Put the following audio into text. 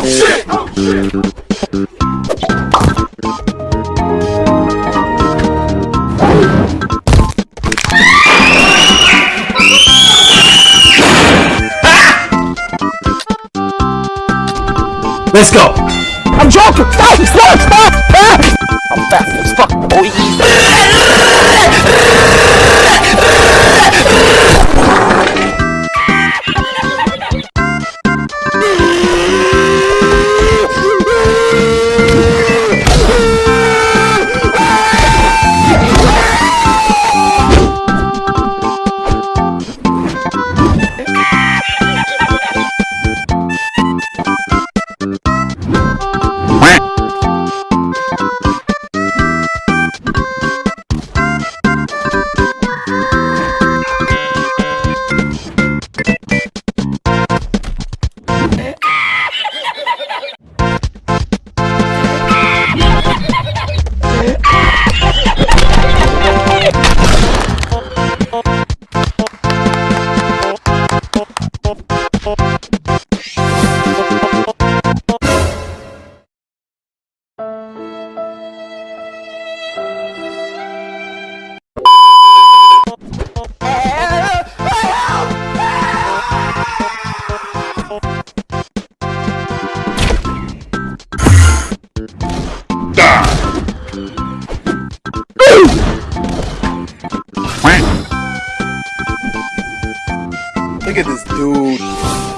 Oh shit! Oh shit! Let's go. I'm joking! Stop! Stop! Stop! Oh, oh, oh, oh, oh, oh, oh. Look at this dude.